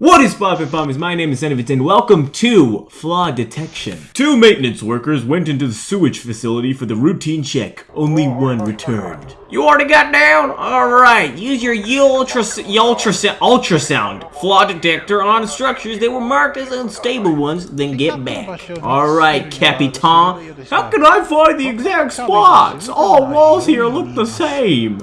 What is poppin' pommies? My name is Zenevit and welcome to Flaw Detection. Two maintenance workers went into the sewage facility for the routine check. Only one returned. You already got down? Alright, use your ultra, ultrasound, ultrasound flaw detector on structures that were marked as unstable ones, then get back. Alright, Capitan. How can I find the exact spots? All walls here look the same.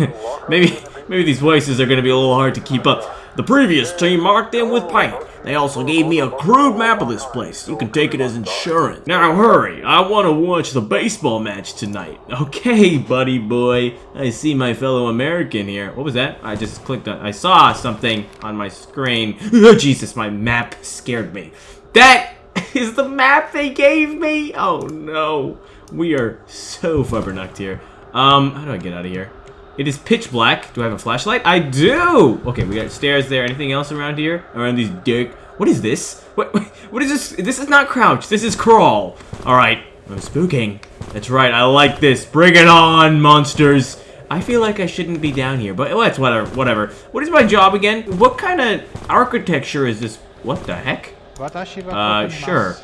maybe, maybe these voices are gonna be a little hard to keep up. The previous team marked them with paint. They also gave me a crude map of this place. You can take it as insurance. Now hurry, I want to watch the baseball match tonight. Okay, buddy boy. I see my fellow American here. What was that? I just clicked on, I saw something on my screen. Oh, Jesus, my map scared me. That is the map they gave me? Oh no. We are so flubbernucked here. Um, how do I get out of here? It is pitch black. Do I have a flashlight? I do! Okay, we got stairs there. Anything else around here? Around these dick. What is this? What, what is this? This is not crouch. This is crawl. Alright. I'm spooking. That's right. I like this. Bring it on, monsters. I feel like I shouldn't be down here, but well, it's whatever. Whatever. What is my job again? What kind of architecture is this? What the heck? Uh, sure.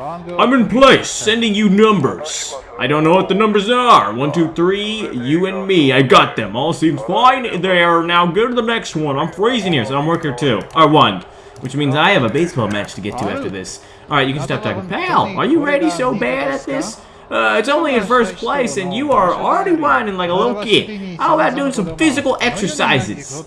I'm in place, sending you numbers. I don't know what the numbers are. One, two, three, you and me. I got them. All seems fine. They are now go to the next one. I'm freezing here, so I'm worker two. Or one. Which means I have a baseball match to get to after this. Alright, you can stop talking. Pal, are you ready so bad at this? Uh, it's only in first place, and you are already whining like a little kid. How about doing some physical exercises?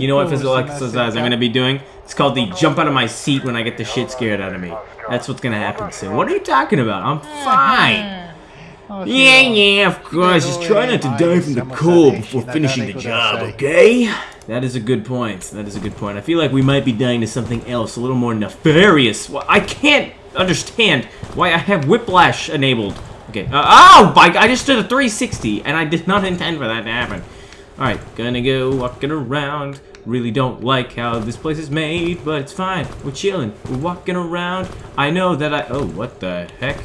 You know what physical exercise I'm going to be doing? It's called the jump out of my seat when I get the shit scared out of me. That's what's going to happen soon. What are you talking about? I'm fine. Yeah, yeah, of course. Just try not to die from the cold before finishing the job, okay? That is a good point. That is a good point. I feel like we might be dying to something else, a little more nefarious. Well, I can't understand why I have whiplash enabled. Okay. Uh, oh, I just did a 360, and I did not intend for that to happen. Alright, gonna go walking around. Really don't like how this place is made, but it's fine. We're chilling. We're walking around. I know that I... Oh, what the heck?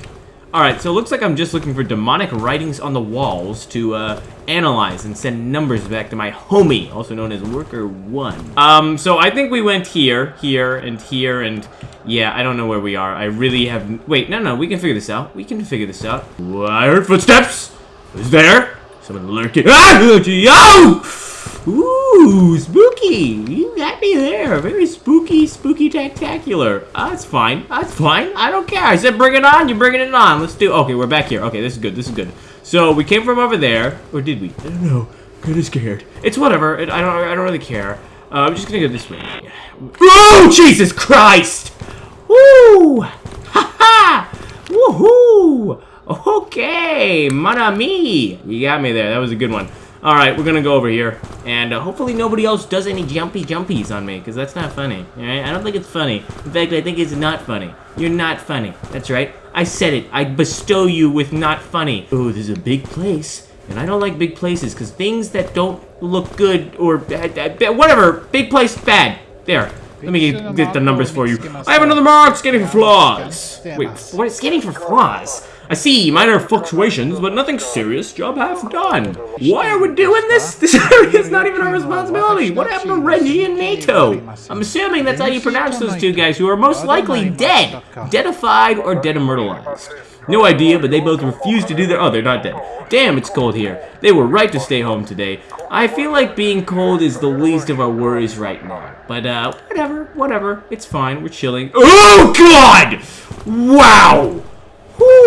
Alright, so it looks like I'm just looking for demonic writings on the walls to uh, analyze and send numbers back to my homie, also known as Worker 1. Um, so I think we went here, here, and here, and yeah, I don't know where we are. I really have... Wait, no, no, we can figure this out. We can figure this out. I heard footsteps! Who's there? Someone lurking. Ah! Yo! Ooh, spooky! You got me there. Very spooky, spooky tactacular. Uh, that's fine. That's fine. I don't care. I said bring it on. You're bringing it on. Let's do... Okay, we're back here. Okay, this is good. This is good. So, we came from over there. Or did we? I don't know. Kind of scared. It's whatever. It, I don't I don't really care. Uh, I'm just gonna go this way. Oh, Jesus Christ! Woo! Ha ha! Woohoo! Okay, mon ami. You got me there. That was a good one. All right, we're gonna go over here, and uh, hopefully nobody else does any jumpy jumpies on me, because that's not funny. All right, I don't think it's funny. In fact, I think it's not funny. You're not funny. That's right. I said it. I bestow you with not funny. Oh, this is a big place, and I don't like big places, because things that don't look good or whatever, big place, bad. There. Let me get the numbers for you. I have another mark, scanning for flaws. Wait, what scanning for flaws? I see minor fluctuations, but nothing serious. Job half done. Why are we doing this? This area is not even our responsibility. What happened to Reggie and NATO? I'm assuming that's how you pronounce those two guys who are most likely dead. Deadified or dead immortalized. No idea, but they both refused to do their- oh, they're not dead. Damn, it's cold here. They were right to stay home today. I feel like being cold is the least of our worries right now. But, uh, whatever, whatever. It's fine, we're chilling. Oh, God! Wow!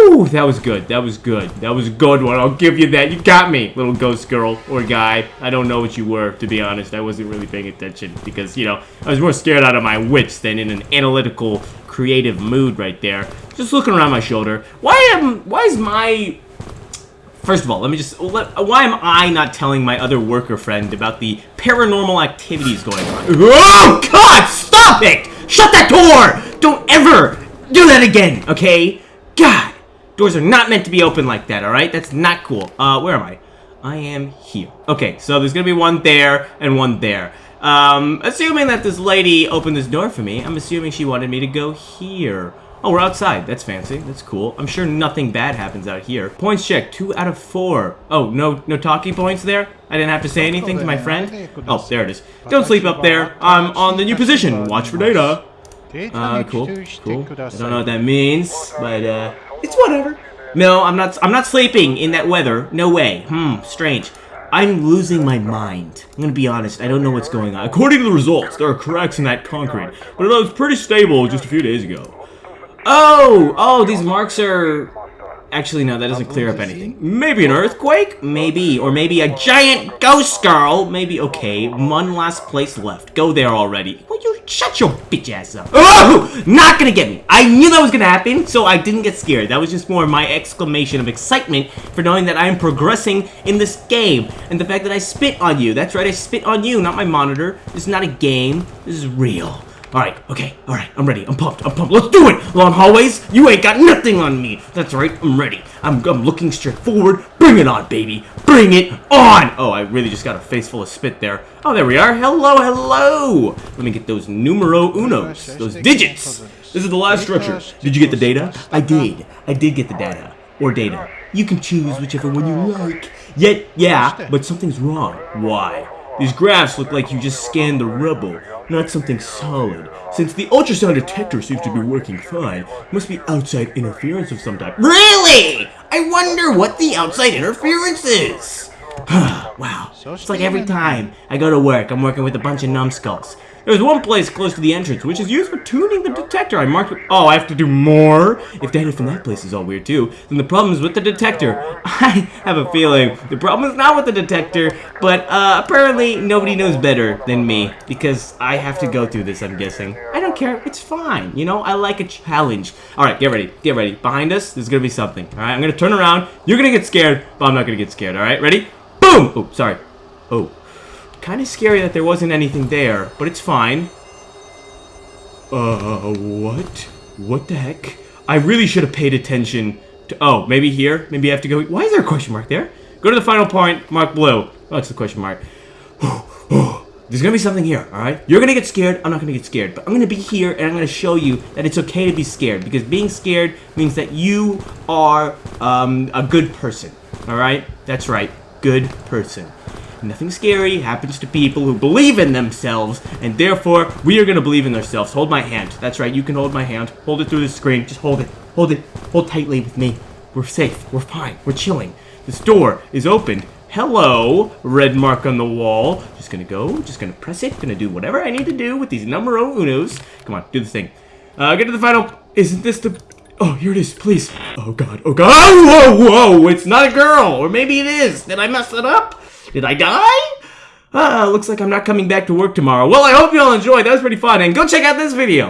Whew, that was good. That was good. That was a good one. I'll give you that. You got me, little ghost girl or guy. I don't know what you were, to be honest. I wasn't really paying attention because, you know, I was more scared out of my wits than in an analytical, creative mood right there. Just looking around my shoulder. Why am, why is my... First of all, let me just... Why am I not telling my other worker friend about the paranormal activities going on? Oh, God! Stop it! Shut that door! Don't ever do that again, okay? God! Doors are not meant to be open like that, alright? That's not cool. Uh, where am I? I am here. Okay, so there's gonna be one there and one there. Um, assuming that this lady opened this door for me, I'm assuming she wanted me to go here. Oh, we're outside. That's fancy. That's cool. I'm sure nothing bad happens out here. Points check. Two out of four. Oh, no no talking points there? I didn't have to say anything to my friend? Oh, there it is. Don't sleep up there. I'm on the new position. Watch for data. Uh, cool. Cool. I don't know what that means, but, uh, it's whatever. No, I'm not, I'm not sleeping in that weather. No way. Hmm, strange. I'm losing my mind. I'm gonna be honest, I don't know what's going on. According to the results, there are cracks in that concrete, but it was pretty stable just a few days ago. Oh! Oh, these marks are... Actually, no, that doesn't clear up anything. Maybe an earthquake? Maybe. Or maybe a giant ghost girl? Maybe. Okay, one last place left. Go there already. Will you shut your bitch ass up? Oh! Not gonna get me. I knew that was gonna happen, so I didn't get scared. That was just more my exclamation of excitement for knowing that I am progressing in this game. And the fact that I spit on you. That's right, I spit on you, not my monitor. This is not a game. This is real. Alright, okay, alright, I'm ready. I'm pumped, I'm pumped. Let's do it! Long hallways, you ain't got nothing on me. That's right, I'm ready. I'm, I'm looking straight forward. Bring it on, baby. Bring it on! Oh, I really just got a face full of spit there. Oh, there we are. Hello, hello! Let me get those numero unos, those digits. This is the last structure. Did you get the data? I did. I did get the data. Or data. You can choose whichever one you like. Yet, yeah, but something's wrong. Why? These graphs look like you just scanned the rubble, not something solid. Since the ultrasound detector seems to be working fine, must be outside interference of some type. Really? I wonder what the outside interference is. wow, it's like every time I go to work, I'm working with a bunch of numbskulls. There's one place close to the entrance, which is used for tuning the detector. I marked. Oh, I have to do more? If data from that place is all weird too, then the problem is with the detector. I have a feeling the problem is not with the detector, but uh, apparently nobody knows better than me because I have to go through this, I'm guessing. I don't care. It's fine. You know, I like a challenge. All right, get ready. Get ready. Behind us, there's going to be something. All right, I'm going to turn around. You're going to get scared, but I'm not going to get scared. All right, ready? Boom! Oh, sorry. Oh. Kind of scary that there wasn't anything there, but it's fine. Uh, what? What the heck? I really should have paid attention to... Oh, maybe here? Maybe I have to go... Why is there a question mark there? Go to the final point, mark blue. Oh, it's the question mark. There's gonna be something here, alright? You're gonna get scared, I'm not gonna get scared. But I'm gonna be here and I'm gonna show you that it's okay to be scared. Because being scared means that you are um, a good person. Alright? That's right. Good person. Nothing scary happens to people who believe in themselves, and therefore, we are going to believe in ourselves. Hold my hand. That's right, you can hold my hand. Hold it through the screen. Just hold it. Hold it. Hold tightly with me. We're safe. We're fine. We're chilling. This door is opened. Hello, red mark on the wall. Just gonna go, just gonna press it, gonna do whatever I need to do with these numero unos. Come on, do the thing. Uh, get to the final, isn't this the, oh, here it is, please. Oh god, oh god, oh, whoa, whoa, it's not a girl, or maybe it is. Did I mess it up? Did I die? Ah, looks like I'm not coming back to work tomorrow. Well, I hope you all enjoyed. That was pretty fun. And go check out this video.